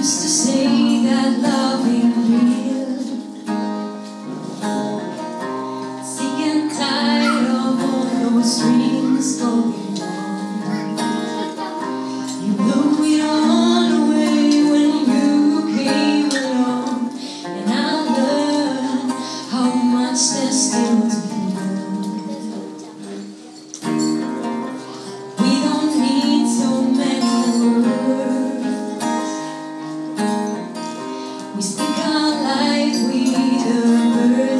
used to say that love ain't real. Sick and tired of all those dreams going on. You blew it all away when you came along, and I learned how much there still.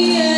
yeah.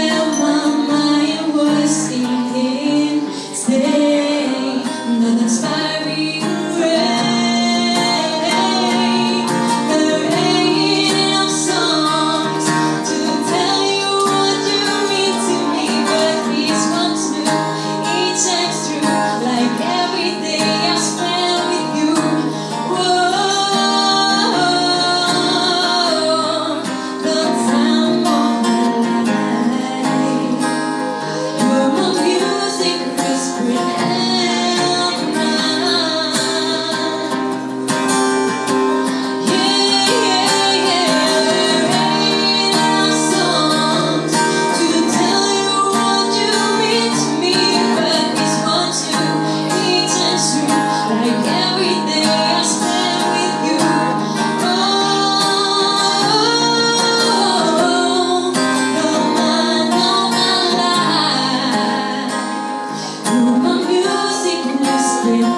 see